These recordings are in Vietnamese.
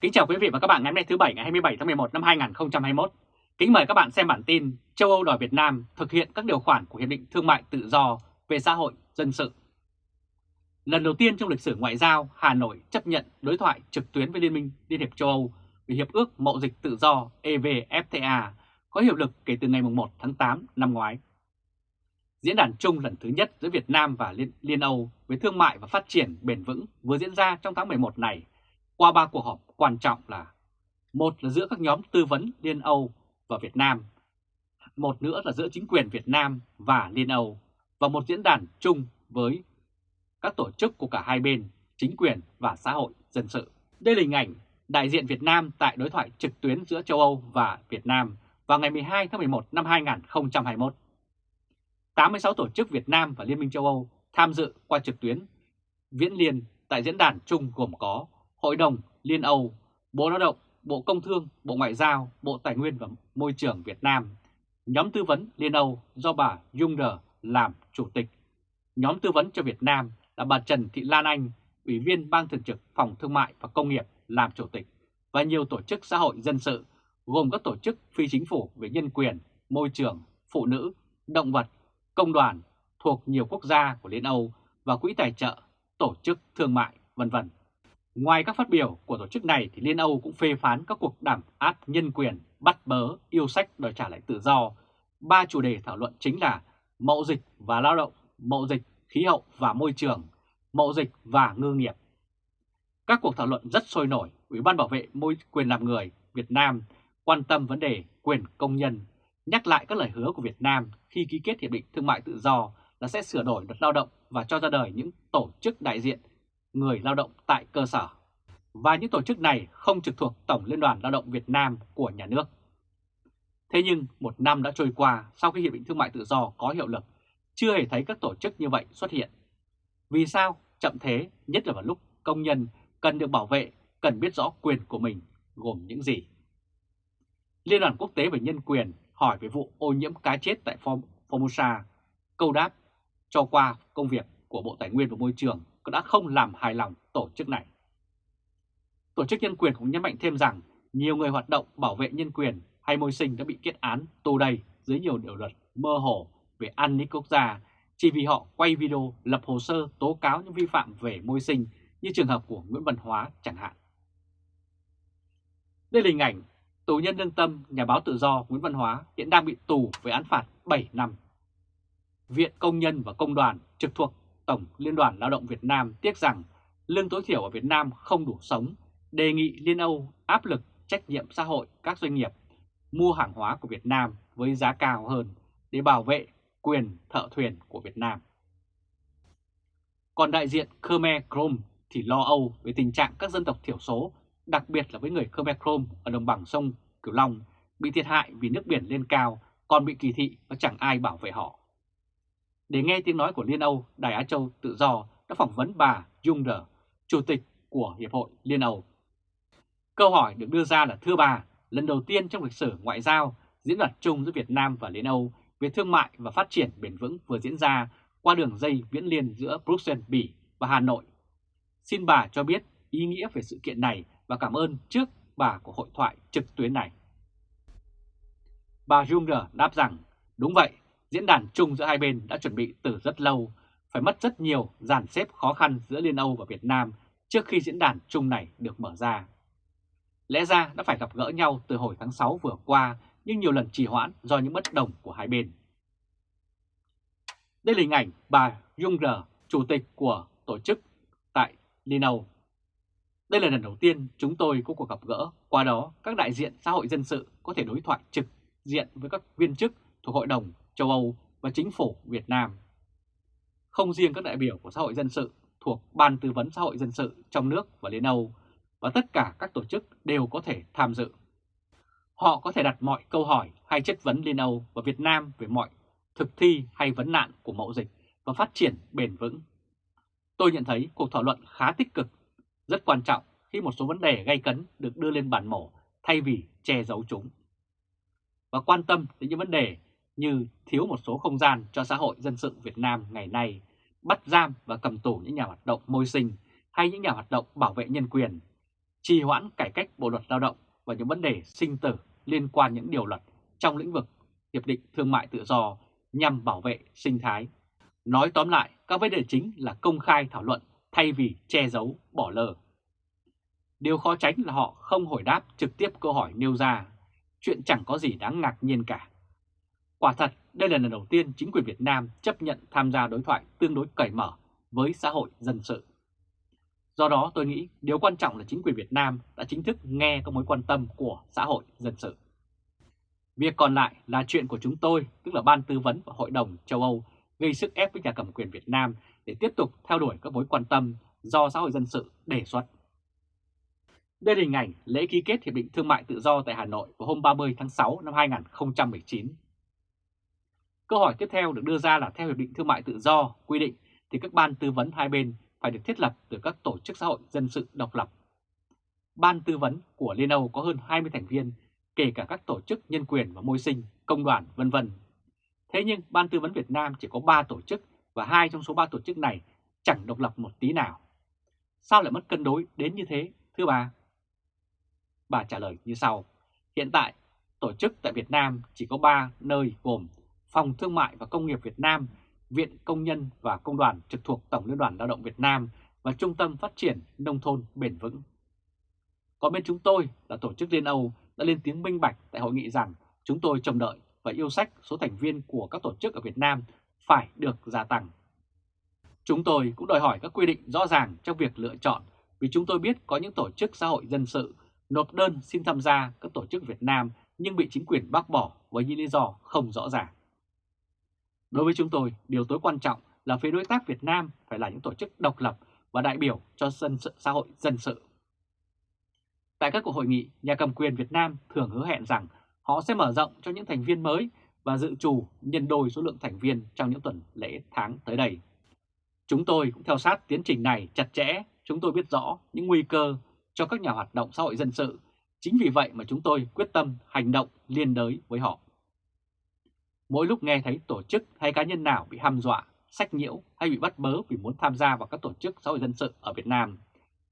Kính chào quý vị và các bạn ngày hôm nay thứ Bảy ngày 27 tháng 11 năm 2021. Kính mời các bạn xem bản tin châu Âu đòi Việt Nam thực hiện các điều khoản của Hiệp định Thương mại Tự do về xã hội dân sự. Lần đầu tiên trong lịch sử ngoại giao, Hà Nội chấp nhận đối thoại trực tuyến với Liên minh Liên hiệp châu Âu về Hiệp ước Mậu dịch Tự do EVFTA có hiệu lực kể từ ngày 1 tháng 8 năm ngoái. Diễn đàn chung lần thứ nhất giữa Việt Nam và Liên, Liên Âu về thương mại và phát triển bền vững vừa diễn ra trong tháng 11 này qua ba cuộc họp quan trọng là một là giữa các nhóm tư vấn Liên Âu và Việt Nam, một nữa là giữa chính quyền Việt Nam và Liên Âu và một diễn đàn chung với các tổ chức của cả hai bên, chính quyền và xã hội dân sự. Đây là hình ảnh đại diện Việt Nam tại đối thoại trực tuyến giữa châu Âu và Việt Nam vào ngày 12 tháng 11 năm 2021. 86 tổ chức Việt Nam và Liên minh châu Âu tham dự qua trực tuyến viễn liên tại diễn đàn chung gồm có Hội đồng Liên Âu, Bộ Lao động, Bộ Công Thương, Bộ Ngoại giao, Bộ Tài nguyên và Môi trường Việt Nam, nhóm tư vấn Liên Âu do bà Junger làm chủ tịch, nhóm tư vấn cho Việt Nam là bà Trần Thị Lan Anh, Ủy viên Ban Thường trực Phòng Thương mại và Công nghiệp làm chủ tịch và nhiều tổ chức xã hội dân sự gồm các tổ chức phi chính phủ về nhân quyền, môi trường, phụ nữ, động vật, công đoàn thuộc nhiều quốc gia của Liên Âu và quỹ tài trợ, tổ chức thương mại, vân vân. Ngoài các phát biểu của tổ chức này thì Liên Âu cũng phê phán các cuộc đàm áp nhân quyền, bắt bớ, yêu sách đòi trả lại tự do. Ba chủ đề thảo luận chính là mậu dịch và lao động, mậu dịch, khí hậu và môi trường, mậu dịch và ngư nghiệp. Các cuộc thảo luận rất sôi nổi, Ủy ban Bảo vệ môi quyền làm người Việt Nam quan tâm vấn đề quyền công nhân, nhắc lại các lời hứa của Việt Nam khi ký kết Hiệp định Thương mại Tự do là sẽ sửa đổi luật lao động và cho ra đời những tổ chức đại diện người lao động tại cơ sở. Và những tổ chức này không trực thuộc Tổng Liên đoàn Lao động Việt Nam của nhà nước. Thế nhưng một năm đã trôi qua sau khi Hiệp định Thương mại Tự do có hiệu lực, chưa hề thấy các tổ chức như vậy xuất hiện. Vì sao chậm thế, nhất là vào lúc công nhân cần được bảo vệ, cần biết rõ quyền của mình gồm những gì? Liên đoàn Quốc tế về Nhân quyền hỏi về vụ ô nhiễm cá chết tại Formosa, câu đáp cho qua công việc của Bộ Tài nguyên và Môi trường đã không làm hài lòng tổ chức này. Tổ chức nhân quyền cũng nhấn mạnh thêm rằng nhiều người hoạt động bảo vệ nhân quyền hay môi sinh đã bị kết án tù đầy dưới nhiều điều luật mơ hồ về an ninh quốc gia chỉ vì họ quay video lập hồ sơ tố cáo những vi phạm về môi sinh như trường hợp của Nguyễn Văn Hóa chẳng hạn. Đây là hình ảnh tù nhân lương tâm nhà báo tự do Nguyễn Văn Hóa hiện đang bị tù với án phạt 7 năm. Viện Công nhân và Công đoàn trực thuộc Tổng Liên đoàn Lao động Việt Nam tiếc rằng lương tối thiểu ở Việt Nam không đủ sống, đề nghị Liên Âu áp lực trách nhiệm xã hội các doanh nghiệp mua hàng hóa của Việt Nam với giá cao hơn để bảo vệ quyền thợ thuyền của Việt Nam. Còn đại diện Khmer Krom thì lo âu về tình trạng các dân tộc thiểu số, đặc biệt là với người Khmer Krom ở đồng bằng sông Cửu Long bị thiệt hại vì nước biển lên cao, còn bị kỳ thị và chẳng ai bảo vệ họ. Để nghe tiếng nói của Liên Âu, Đài Á Châu Tự Do đã phỏng vấn bà Junger, Chủ tịch của Hiệp hội Liên Âu. Câu hỏi được đưa ra là thưa bà, lần đầu tiên trong lịch sử ngoại giao, diễn đạt chung giữa Việt Nam và Liên Âu về thương mại và phát triển bền vững vừa diễn ra qua đường dây viễn liên giữa Bruxelles, Bỉ và Hà Nội. Xin bà cho biết ý nghĩa về sự kiện này và cảm ơn trước bà của hội thoại trực tuyến này. Bà Junger đáp rằng, đúng vậy, Diễn đàn chung giữa hai bên đã chuẩn bị từ rất lâu, phải mất rất nhiều dàn xếp khó khăn giữa Liên Âu và Việt Nam trước khi diễn đàn chung này được mở ra. Lẽ ra đã phải gặp gỡ nhau từ hồi tháng 6 vừa qua nhưng nhiều lần trì hoãn do những bất đồng của hai bên. Đây là hình ảnh bà Junger, chủ tịch của tổ chức tại Liên Âu. Đây là lần đầu tiên chúng tôi có cuộc gặp gỡ, qua đó các đại diện xã hội dân sự có thể đối thoại trực diện với các viên chức thuộc Hội đồng châu Âu và chính phủ Việt Nam. Không riêng các đại biểu của xã hội dân sự thuộc Ban Tư vấn Xã hội Dân sự trong nước và Liên Âu, và tất cả các tổ chức đều có thể tham dự. Họ có thể đặt mọi câu hỏi hay chất vấn Liên Âu và Việt Nam về mọi thực thi hay vấn nạn của mẫu dịch và phát triển bền vững. Tôi nhận thấy cuộc thảo luận khá tích cực, rất quan trọng khi một số vấn đề gây cấn được đưa lên bàn mổ thay vì che giấu chúng. Và quan tâm đến những vấn đề như thiếu một số không gian cho xã hội dân sự Việt Nam ngày nay, bắt giam và cầm tù những nhà hoạt động môi sinh hay những nhà hoạt động bảo vệ nhân quyền, trì hoãn cải cách Bộ luật Lao động và những vấn đề sinh tử liên quan những điều luật trong lĩnh vực Hiệp định Thương mại Tự do nhằm bảo vệ sinh thái. Nói tóm lại, các vấn đề chính là công khai thảo luận thay vì che giấu, bỏ lờ. Điều khó tránh là họ không hồi đáp trực tiếp câu hỏi nêu ra, chuyện chẳng có gì đáng ngạc nhiên cả. Quả thật, đây là lần đầu tiên chính quyền Việt Nam chấp nhận tham gia đối thoại tương đối cởi mở với xã hội dân sự. Do đó tôi nghĩ điều quan trọng là chính quyền Việt Nam đã chính thức nghe các mối quan tâm của xã hội dân sự. Việc còn lại là chuyện của chúng tôi, tức là Ban Tư vấn và Hội đồng châu Âu, gây sức ép với nhà cầm quyền Việt Nam để tiếp tục theo đuổi các mối quan tâm do xã hội dân sự đề xuất. Đây là hình ảnh lễ ký kết Hiệp định Thương mại Tự do tại Hà Nội vào hôm 30 tháng 6 năm 2019. Câu hỏi tiếp theo được đưa ra là theo Hiệp định Thương mại Tự do quy định thì các ban tư vấn hai bên phải được thiết lập từ các tổ chức xã hội dân sự độc lập. Ban tư vấn của Liên Âu có hơn 20 thành viên, kể cả các tổ chức nhân quyền và môi sinh, công đoàn, vân vân. Thế nhưng Ban tư vấn Việt Nam chỉ có 3 tổ chức và hai trong số 3 tổ chức này chẳng độc lập một tí nào. Sao lại mất cân đối đến như thế, thưa bà? Bà trả lời như sau. Hiện tại, tổ chức tại Việt Nam chỉ có 3 nơi gồm Phòng Thương mại và Công nghiệp Việt Nam, Viện Công nhân và Công đoàn trực thuộc Tổng Liên đoàn Lao động Việt Nam và Trung tâm Phát triển Nông thôn Bền vững. Còn bên chúng tôi là Tổ chức Liên Âu đã lên tiếng minh bạch tại hội nghị rằng chúng tôi trông đợi và yêu sách số thành viên của các tổ chức ở Việt Nam phải được gia tăng. Chúng tôi cũng đòi hỏi các quy định rõ ràng trong việc lựa chọn vì chúng tôi biết có những tổ chức xã hội dân sự nộp đơn xin tham gia các tổ chức Việt Nam nhưng bị chính quyền bác bỏ với những lý do không rõ ràng. Đối với chúng tôi, điều tối quan trọng là phía đối tác Việt Nam phải là những tổ chức độc lập và đại biểu cho dân sự xã hội dân sự. Tại các cuộc hội nghị, nhà cầm quyền Việt Nam thường hứa hẹn rằng họ sẽ mở rộng cho những thành viên mới và dự trù nhân đôi số lượng thành viên trong những tuần lễ tháng tới đây. Chúng tôi cũng theo sát tiến trình này chặt chẽ, chúng tôi biết rõ những nguy cơ cho các nhà hoạt động xã hội dân sự. Chính vì vậy mà chúng tôi quyết tâm hành động liên đới với họ. Mỗi lúc nghe thấy tổ chức hay cá nhân nào bị hăm dọa, sách nhiễu hay bị bắt bớ vì muốn tham gia vào các tổ chức xã hội dân sự ở Việt Nam,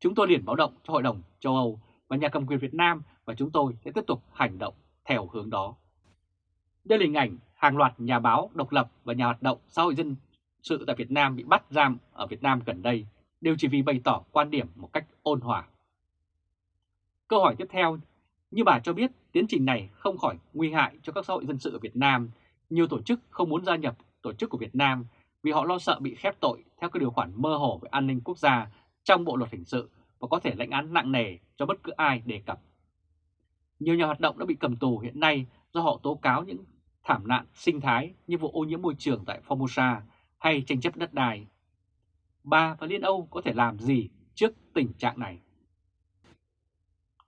chúng tôi liền báo động cho Hội đồng châu Âu và nhà cầm quyền Việt Nam và chúng tôi sẽ tiếp tục hành động theo hướng đó. Đây là hình ảnh hàng loạt nhà báo độc lập và nhà hoạt động xã hội dân sự tại Việt Nam bị bắt giam ở Việt Nam gần đây đều chỉ vì bày tỏ quan điểm một cách ôn hòa. Câu hỏi tiếp theo, như bà cho biết tiến trình này không khỏi nguy hại cho các xã hội dân sự ở Việt Nam. Nhiều tổ chức không muốn gia nhập tổ chức của Việt Nam vì họ lo sợ bị khép tội theo các điều khoản mơ hồ về an ninh quốc gia trong Bộ Luật Hình sự và có thể lãnh án nặng nề cho bất cứ ai đề cập. Nhiều nhà hoạt động đã bị cầm tù hiện nay do họ tố cáo những thảm nạn sinh thái như vụ ô nhiễm môi trường tại Formosa hay tranh chấp đất đai. Ba và Liên Âu có thể làm gì trước tình trạng này?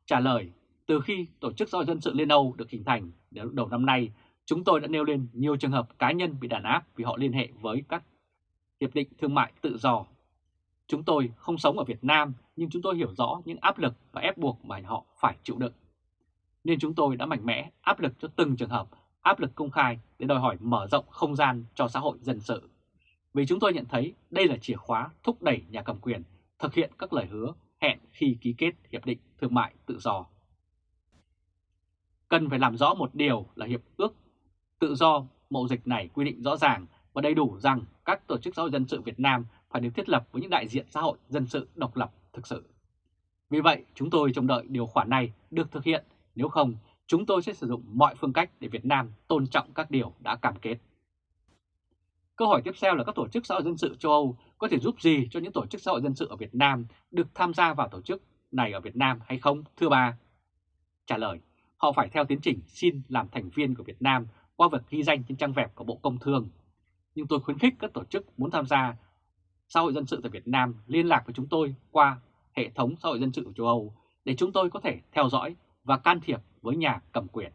Trả lời, từ khi Tổ chức Giao Dân sự Liên Âu được hình thành đến đầu năm nay, chúng tôi đã nêu lên nhiều trường hợp cá nhân bị đàn áp vì họ liên hệ với các hiệp định thương mại tự do. Chúng tôi không sống ở Việt Nam nhưng chúng tôi hiểu rõ những áp lực và ép buộc mà họ phải chịu đựng. Nên chúng tôi đã mạnh mẽ áp lực cho từng trường hợp, áp lực công khai để đòi hỏi mở rộng không gian cho xã hội dân sự. Vì chúng tôi nhận thấy đây là chìa khóa thúc đẩy nhà cầm quyền thực hiện các lời hứa hẹn khi ký kết Hiệp định Thương mại Tự do. Cần phải làm rõ một điều là Hiệp ước Tự do mậu dịch này quy định rõ ràng và đầy đủ rằng các tổ chức xã hội dân sự Việt Nam phải được thiết lập với những đại diện xã hội dân sự độc lập thực sự. Vì vậy, chúng tôi trông đợi điều khoản này được thực hiện, nếu không, chúng tôi sẽ sử dụng mọi phương cách để Việt Nam tôn trọng các điều đã cam kết. Câu hỏi tiếp theo là các tổ chức xã hội dân sự châu Âu có thể giúp gì cho những tổ chức xã hội dân sự ở Việt Nam được tham gia vào tổ chức này ở Việt Nam hay không, thưa bà? Trả lời, họ phải theo tiến trình xin làm thành viên của Việt Nam qua việc ghi danh trên trang web của Bộ Công Thương. Nhưng tôi khuyến khích các tổ chức muốn tham gia xã hội dân sự tại Việt Nam liên lạc với chúng tôi qua hệ thống xã hội dân sự của châu Âu để chúng tôi có thể theo dõi và can thiệp với nhà cầm quyền.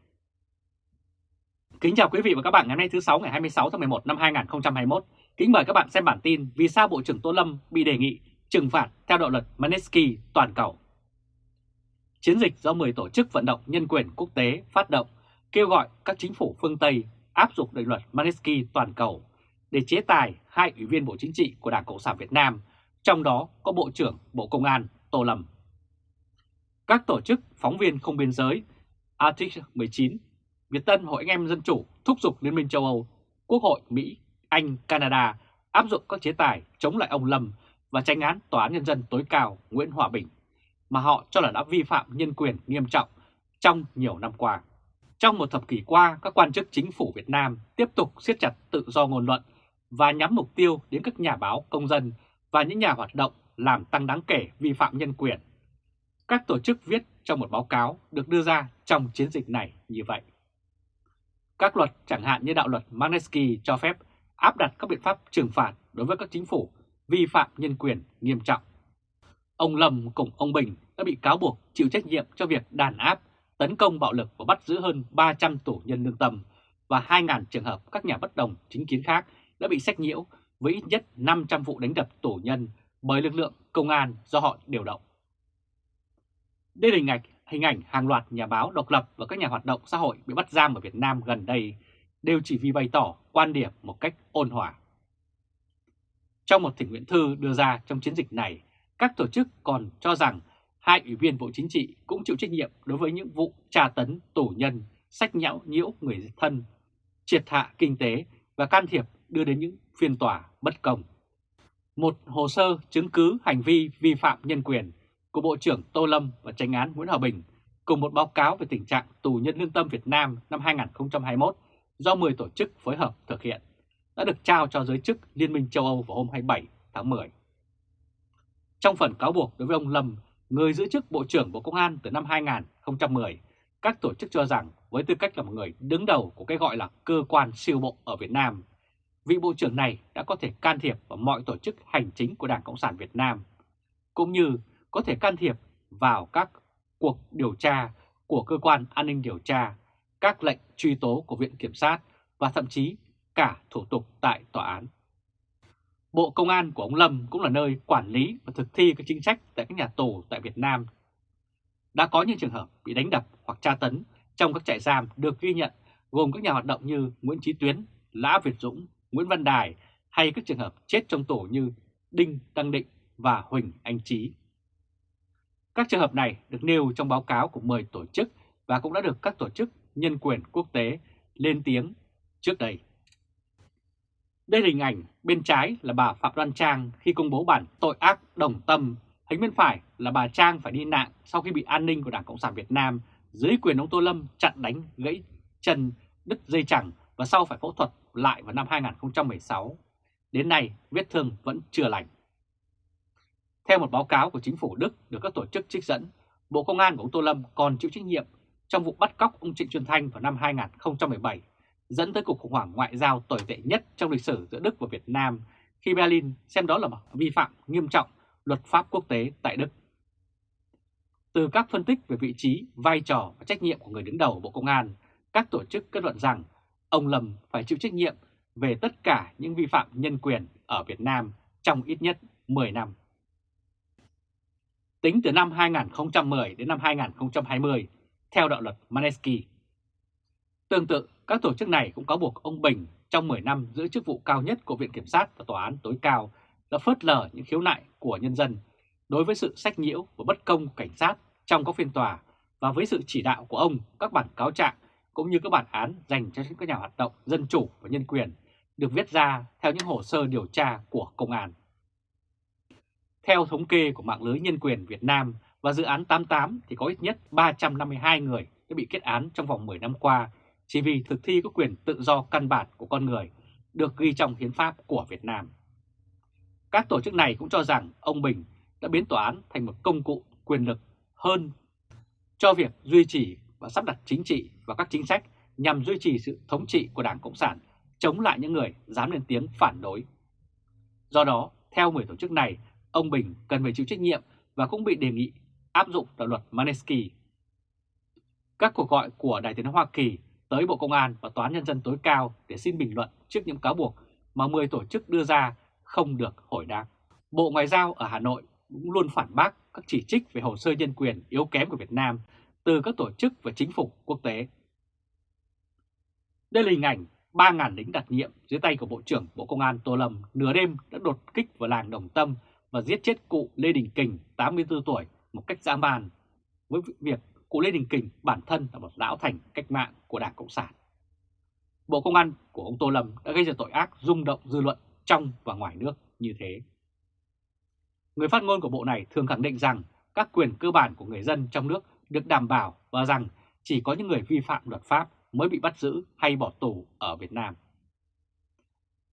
Kính chào quý vị và các bạn ngày hôm nay thứ 6 ngày 26 tháng 11 năm 2021. Kính mời các bạn xem bản tin vì sao Bộ trưởng Tô Lâm bị đề nghị trừng phạt theo đạo luật Manesky toàn cầu. Chiến dịch do 10 tổ chức vận động nhân quyền quốc tế phát động kêu gọi các chính phủ phương Tây áp dụng định luật Magnitsky toàn cầu để chế tài hai ủy viên Bộ Chính trị của Đảng Cộng sản Việt Nam, trong đó có Bộ trưởng Bộ Công an Tô Lâm. Các tổ chức phóng viên không biên giới Article 19, Việt Tân Hội Anh em Dân Chủ thúc giục Liên minh châu Âu, Quốc hội Mỹ, Anh, Canada áp dụng các chế tài chống lại ông Lâm và tranh án Tòa án Nhân dân tối cao Nguyễn Hòa Bình mà họ cho là đã vi phạm nhân quyền nghiêm trọng trong nhiều năm qua. Trong một thập kỷ qua, các quan chức chính phủ Việt Nam tiếp tục siết chặt tự do ngôn luận và nhắm mục tiêu đến các nhà báo, công dân và những nhà hoạt động làm tăng đáng kể vi phạm nhân quyền. Các tổ chức viết trong một báo cáo được đưa ra trong chiến dịch này như vậy. Các luật chẳng hạn như đạo luật Magnitsky cho phép áp đặt các biện pháp trừng phạt đối với các chính phủ vi phạm nhân quyền nghiêm trọng. Ông Lâm cùng ông Bình đã bị cáo buộc chịu trách nhiệm cho việc đàn áp, tấn công bạo lực và bắt giữ hơn 300 tù nhân lương tâm và 2.000 trường hợp các nhà bất đồng chính kiến khác đã bị sách nhiễu với ít nhất 500 vụ đánh đập tù nhân bởi lực lượng công an do họ điều động. Đây là hình ảnh, hình ảnh hàng loạt nhà báo độc lập và các nhà hoạt động xã hội bị bắt giam ở Việt Nam gần đây đều chỉ vì bày tỏ quan điểm một cách ôn hòa. Trong một thỉnh nguyện thư đưa ra trong chiến dịch này, các tổ chức còn cho rằng hai ủy viên Bộ Chính trị cũng chịu trách nhiệm đối với những vụ tra tấn tù nhân, sách nhão nhiễu người thân, triệt hạ kinh tế và can thiệp đưa đến những phiên tòa bất công. Một hồ sơ chứng cứ hành vi vi phạm nhân quyền của Bộ trưởng Tô Lâm và tranh án Nguyễn Hòa Bình cùng một báo cáo về tình trạng tù nhân lương tâm Việt Nam năm 2021 do 10 tổ chức phối hợp thực hiện đã được trao cho giới chức Liên minh châu Âu vào hôm 27 tháng 10. Trong phần cáo buộc đối với ông Lâm, người giữ chức Bộ trưởng Bộ Công an từ năm 2010, các tổ chức cho rằng với tư cách là một người đứng đầu của cái gọi là cơ quan siêu bộ ở Việt Nam, vị Bộ trưởng này đã có thể can thiệp vào mọi tổ chức hành chính của Đảng Cộng sản Việt Nam, cũng như có thể can thiệp vào các cuộc điều tra của cơ quan an ninh điều tra, các lệnh truy tố của Viện Kiểm sát và thậm chí cả thủ tục tại tòa án. Bộ Công an của ông Lâm cũng là nơi quản lý và thực thi các chính sách tại các nhà tù tại Việt Nam. Đã có những trường hợp bị đánh đập hoặc tra tấn trong các trại giam được ghi nhận gồm các nhà hoạt động như Nguyễn Trí Tuyến, Lã Việt Dũng, Nguyễn Văn Đài hay các trường hợp chết trong tù như Đinh Đăng Định và Huỳnh Anh Trí. Các trường hợp này được nêu trong báo cáo của 10 tổ chức và cũng đã được các tổ chức nhân quyền quốc tế lên tiếng trước đây. Đây là hình ảnh bên trái là bà Phạm Đoan Trang khi công bố bản tội ác đồng tâm, hình bên phải là bà Trang phải đi nạn sau khi bị an ninh của Đảng Cộng sản Việt Nam dưới quyền ông Tô Lâm chặn đánh gãy chân, đứt dây chẳng và sau phải phẫu thuật lại vào năm 2016. Đến nay, vết thương vẫn chưa lành. Theo một báo cáo của chính phủ Đức được các tổ chức trích dẫn, Bộ Công an của ông Tô Lâm còn chịu trách nhiệm trong vụ bắt cóc ông Trịnh Xuân Thanh vào năm 2017 dẫn tới cuộc khủng hoảng ngoại giao tồi tệ nhất trong lịch sử giữa Đức và Việt Nam khi Berlin xem đó là một vi phạm nghiêm trọng luật pháp quốc tế tại Đức. Từ các phân tích về vị trí, vai trò và trách nhiệm của người đứng đầu Bộ Công an, các tổ chức kết luận rằng ông Lâm phải chịu trách nhiệm về tất cả những vi phạm nhân quyền ở Việt Nam trong ít nhất 10 năm. Tính từ năm 2010 đến năm 2020, theo đạo luật Manesky. Tương tự, các tổ chức này cũng cáo buộc ông Bình trong 10 năm giữ chức vụ cao nhất của Viện Kiểm sát và Tòa án tối cao đã phớt lờ những khiếu nại của nhân dân đối với sự sách nhiễu và bất công của cảnh sát trong các phiên tòa và với sự chỉ đạo của ông, các bản cáo trạng cũng như các bản án dành cho các nhà hoạt động dân chủ và nhân quyền được viết ra theo những hồ sơ điều tra của công an. Theo thống kê của mạng lưới nhân quyền Việt Nam và dự án 88 thì có ít nhất 352 người đã bị kết án trong vòng 10 năm qua chỉ vì thực thi các quyền tự do căn bản của con người được ghi trong hiến pháp của Việt Nam. Các tổ chức này cũng cho rằng ông Bình đã biến tòa án thành một công cụ quyền lực hơn cho việc duy trì và sắp đặt chính trị và các chính sách nhằm duy trì sự thống trị của Đảng Cộng sản chống lại những người dám lên tiếng phản đối. Do đó, theo 10 tổ chức này, ông Bình cần phải chịu trách nhiệm và cũng bị đề nghị áp dụng đạo luật Manesky. Các cuộc gọi của Đại tiếng Hoa Kỳ tới Bộ Công an và Tòa án Nhân dân tối cao để xin bình luận trước những cáo buộc mà 10 tổ chức đưa ra không được hồi đáp. Bộ Ngoại giao ở Hà Nội cũng luôn phản bác các chỉ trích về hồ sơ nhân quyền yếu kém của Việt Nam từ các tổ chức và chính phủ quốc tế. Đây là hình ảnh 3.000 lính đặc nhiệm dưới tay của Bộ trưởng Bộ Công an Tô Lâm nửa đêm đã đột kích vào làng Đồng Tâm và giết chết cụ Lê Đình Kình, 84 tuổi, một cách dã man với việc cụ Lê Đình Kình bản thân là một lão thành cách mạng của Đảng Cộng sản. Bộ Công an của ông Tô Lâm đã gây ra tội ác rung động dư luận trong và ngoài nước như thế. Người phát ngôn của bộ này thường khẳng định rằng các quyền cơ bản của người dân trong nước được đảm bảo và rằng chỉ có những người vi phạm luật pháp mới bị bắt giữ hay bỏ tù ở Việt Nam.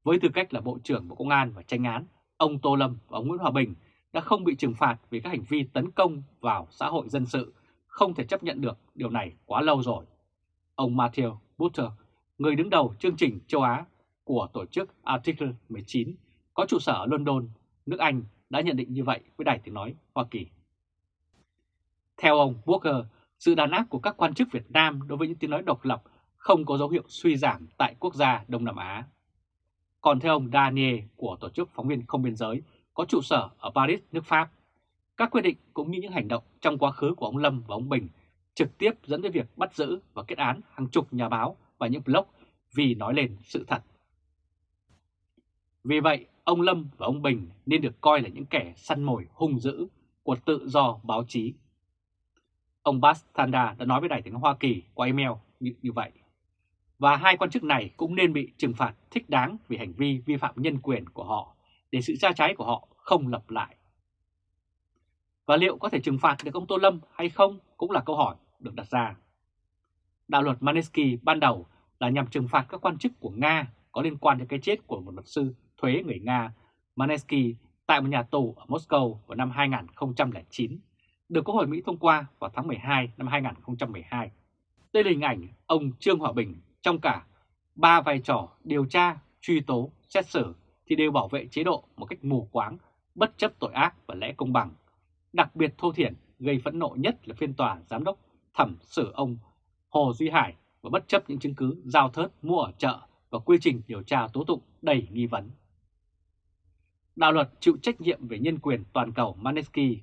Với tư cách là Bộ trưởng Bộ Công an và tranh án, ông Tô Lâm và ông Nguyễn Hòa Bình đã không bị trừng phạt vì các hành vi tấn công vào xã hội dân sự, không thể chấp nhận được điều này quá lâu rồi. Ông Matthew Butter, người đứng đầu chương trình châu Á của tổ chức Article 19 có trụ sở ở London, nước Anh đã nhận định như vậy với Đài Tiếng Nói Hoa Kỳ. Theo ông Walker, sự đàn áp của các quan chức Việt Nam đối với những tiếng nói độc lập không có dấu hiệu suy giảm tại quốc gia Đông Nam Á. Còn theo ông Daniel của Tổ chức Phóng viên Không Biên Giới có trụ sở ở Paris, nước Pháp, các quyết định cũng như những hành động trong quá khứ của ông Lâm và ông Bình trực tiếp dẫn tới việc bắt giữ và kết án hàng chục nhà báo và những blog vì nói lên sự thật. Vì vậy, ông Lâm và ông Bình nên được coi là những kẻ săn mồi hung dữ của tự do báo chí. Ông Bas Thanda đã nói với Đài tiếng Hoa Kỳ qua email như, như vậy. Và hai quan chức này cũng nên bị trừng phạt thích đáng vì hành vi vi phạm nhân quyền của họ để sự tra trái của họ không lặp lại. Và liệu có thể trừng phạt được ông Tô Lâm hay không cũng là câu hỏi được đặt ra. Đạo luật Manesky ban đầu là nhằm trừng phạt các quan chức của Nga có liên quan đến cái chết của một luật sư thuế người Nga Manesky tại một nhà tù ở Moscow vào năm 2009, được Quốc hội Mỹ thông qua vào tháng 12 năm 2012. Đây là hình ảnh ông Trương Hòa Bình trong cả ba vai trò điều tra, truy tố, xét xử thì đều bảo vệ chế độ một cách mù quáng, bất chấp tội ác và lẽ công bằng. Đặc biệt thô thiển gây phẫn nộ nhất là phiên tòa giám đốc thẩm xử ông Hồ Duy Hải và bất chấp những chứng cứ giao thớt mua ở chợ và quy trình điều tra tố tụng đầy nghi vấn. Đạo luật chịu trách nhiệm về nhân quyền toàn cầu Manesky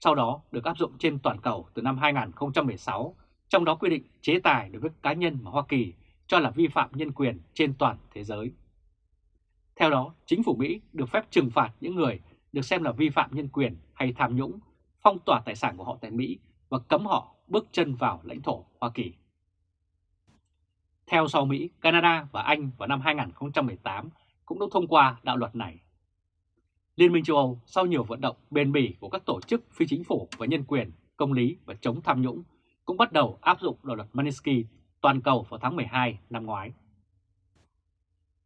sau đó được áp dụng trên toàn cầu từ năm 2016, trong đó quy định chế tài đối với cá nhân mà Hoa Kỳ cho là vi phạm nhân quyền trên toàn thế giới. Theo đó, chính phủ Mỹ được phép trừng phạt những người được xem là vi phạm nhân quyền hay tham nhũng, phong tỏa tài sản của họ tại Mỹ và cấm họ bước chân vào lãnh thổ Hoa Kỳ. Theo sau Mỹ, Canada và Anh vào năm 2018 cũng đã thông qua đạo luật này. Liên minh châu Âu sau nhiều vận động bền bỉ của các tổ chức phi chính phủ và nhân quyền, công lý và chống tham nhũng cũng bắt đầu áp dụng đạo luật Magnitsky toàn cầu vào tháng 12 năm ngoái.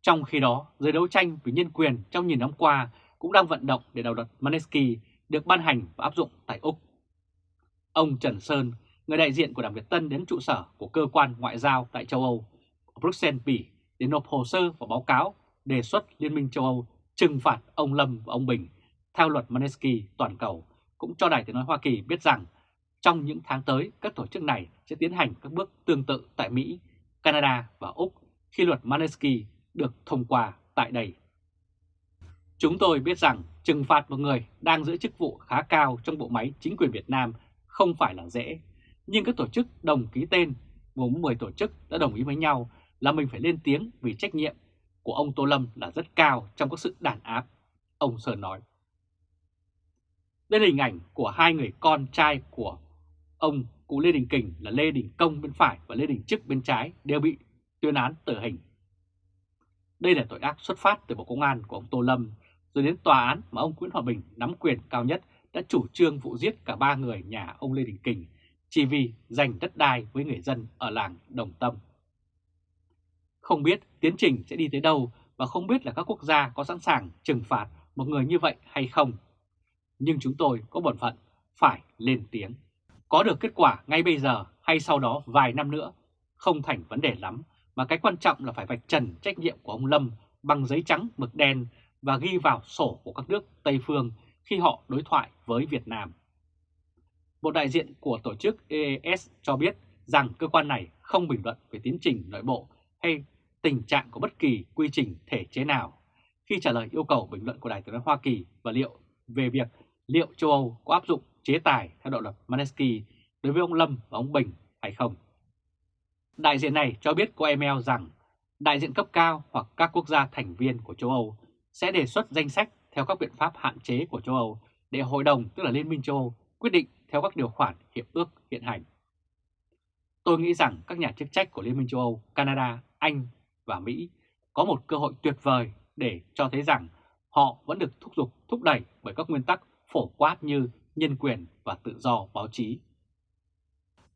Trong khi đó, giới đấu tranh vì nhân quyền trong nhiều năm qua cũng đang vận động để đạo luật Maneski được ban hành và áp dụng tại Úc. Ông Trần Sơn, người đại diện của Đảng Việt Tân đến trụ sở của cơ quan ngoại giao tại châu Âu, Bruxelles, Bỉ để nộp hồ sơ và báo cáo đề xuất Liên minh châu Âu trừng phạt ông Lâm và ông Bình theo luật Maneski toàn cầu cũng cho Đài Tiếng Nói Hoa Kỳ biết rằng trong những tháng tới các tổ chức này sẽ tiến hành các bước tương tự tại Mỹ, Canada và Úc khi luật Maneski được thông qua tại đây. Chúng tôi biết rằng trừng phạt một người đang giữ chức vụ khá cao trong bộ máy chính quyền Việt Nam không phải là dễ, nhưng các tổ chức đồng ký tên gồm 10 tổ chức đã đồng ý với nhau là mình phải lên tiếng vì trách nhiệm của ông Tô Lâm là rất cao trong các sự đàn áp, ông Sơn nói. Đây là hình ảnh của hai người con trai của ông cụ Lê Đình Kình là Lê Đình Công bên phải và Lê Đình Trức bên trái đều bị tuyên án tử hình. Đây là tội ác xuất phát từ Bộ Công an của ông Tô Lâm, rồi đến tòa án mà ông Nguyễn Hòa Bình nắm quyền cao nhất đã chủ trương vụ giết cả ba người nhà ông Lê Đình Kình chỉ vì giành đất đai với người dân ở làng Đồng Tâm. Không biết tiến trình sẽ đi tới đâu và không biết là các quốc gia có sẵn sàng trừng phạt một người như vậy hay không. Nhưng chúng tôi có bổn phận phải lên tiếng. Có được kết quả ngay bây giờ hay sau đó vài năm nữa không thành vấn đề lắm, mà cái quan trọng là phải vạch trần trách nhiệm của ông Lâm bằng giấy trắng mực đen và ghi vào sổ của các nước Tây Phương khi họ đối thoại với Việt Nam. Một đại diện của tổ chức EES cho biết rằng cơ quan này không bình luận về tiến trình nội bộ hay tình trạng của bất kỳ quy trình thể chế nào khi trả lời yêu cầu bình luận của Đài tướng Hoa Kỳ và liệu về việc liệu châu Âu có áp dụng chế tài theo đạo luật Manesky đối với ông Lâm và ông Bình hay không. Đại diện này cho biết qua email rằng đại diện cấp cao hoặc các quốc gia thành viên của châu Âu sẽ đề xuất danh sách theo các biện pháp hạn chế của châu Âu để Hội đồng tức là Liên minh châu Âu quyết định theo các điều khoản hiệp ước hiện hành. Tôi nghĩ rằng các nhà chức trách của Liên minh châu Âu, Canada, Anh và Mỹ có một cơ hội tuyệt vời để cho thấy rằng họ vẫn được thúc giục thúc đẩy bởi các nguyên tắc phổ quát như nhân quyền và tự do báo chí.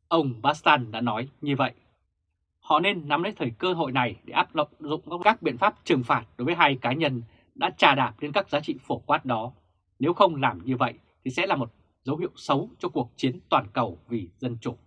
Ông Bastan đã nói như vậy. Họ nên nắm lấy thời cơ hội này để áp dụng các biện pháp trừng phạt đối với hai cá nhân đã trà đạp lên các giá trị phổ quát đó. Nếu không làm như vậy thì sẽ là một dấu hiệu xấu cho cuộc chiến toàn cầu vì dân chủ.